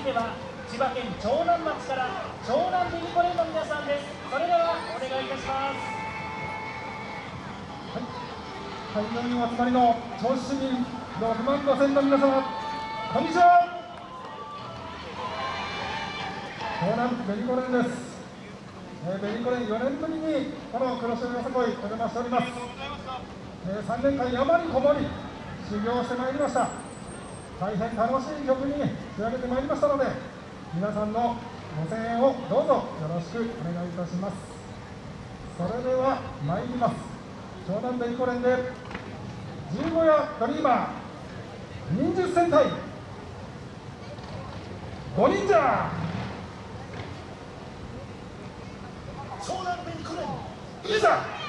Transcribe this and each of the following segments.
いては千葉県長南町から長南ベニコレンの皆さんです。それではお願いいたします。はい、会場にお集まりの銚子市民6万5千の皆様こんにちは。長南ベニコレンです、えー、ベニコレン4年ぶりにこの黒潮よさこいお邪魔しております、えー、3年間山にこもり修行してまいりました。大変楽しい曲に仕上げてまいりましたので皆さんのご声援をどうぞよろしくお願いいたします。それでは参ります。湘南ベニコレンで十五夜ドリーマー忍術戦隊五忍者。湘南ベニコレンいざ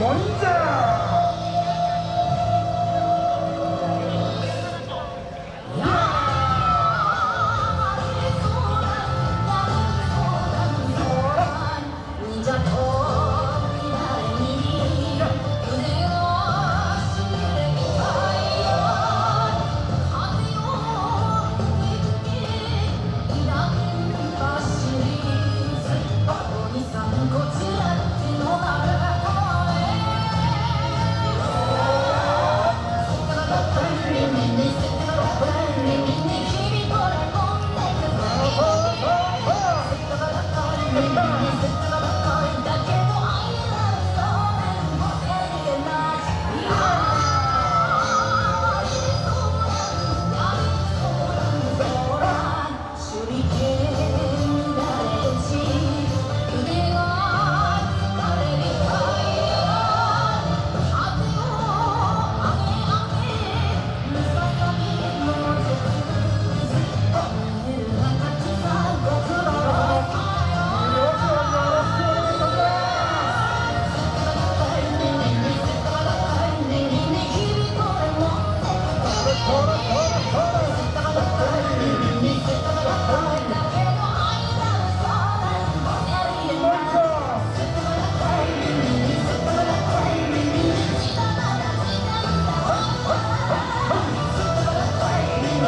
五忍者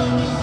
ベニ